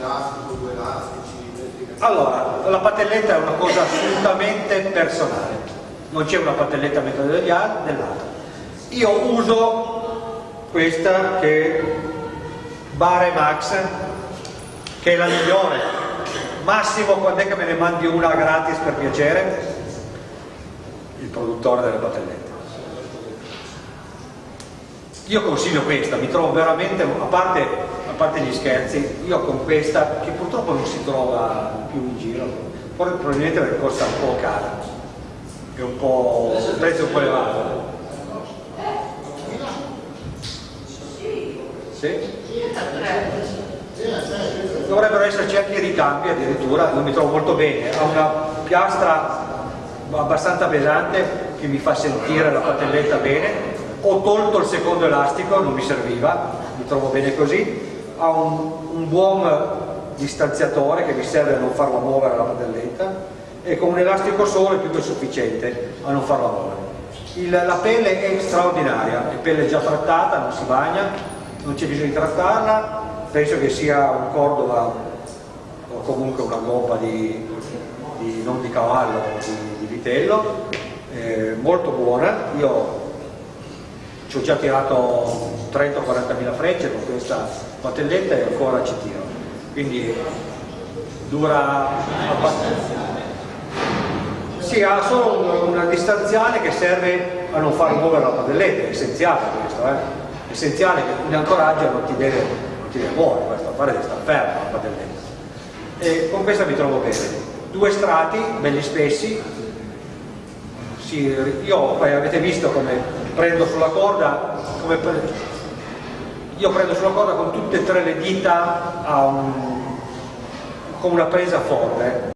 elastico, due elastici. Allora, la patelletta è una cosa assolutamente personale, non c'è una patelletta meglio dell'altra. Io uso questa che è Bare Max, che è la migliore. Massimo, quando è che me ne mandi una gratis per piacere? Il produttore delle patellette. Io consiglio questa, mi trovo veramente, a parte, parte gli scherzi, io con questa, che purtroppo non si trova più in giro, probabilmente perché costa un po' cara, è un po' un prezzo un po' elevato. Sì? Dovrebbero esserci anche i ricambi addirittura, non mi trovo molto bene, ha una piastra abbastanza pesante che mi fa sentire la patelletta bene ho tolto il secondo elastico, non mi serviva, mi trovo bene così, ha un, un buon distanziatore che mi serve a non farla muovere la padelletta e con un elastico solo è più che sufficiente a non farla muovere. Il, la pelle è straordinaria, è pelle già trattata, non si bagna, non c'è bisogno di trattarla, penso che sia un cordova o comunque una gobba di, di non di cavallo, di, di vitello, eh, molto buona, io ci ho già tirato 30 40 mila frecce con questa patelletta e ancora ci tiro quindi dura abbastanza sì, ha solo una distanziale che serve a non far muovere la padelletta, è essenziale questo, eh? è essenziale che in ancoraggio non ti deve, non ti deve muovere, questo a fare di stare ferma la padelletta. E con questa mi trovo bene. Due strati, belli spessi, sì, io avete visto come prendo sulla corda come pre... io prendo sulla corda con tutte e tre le dita un... con una presa forte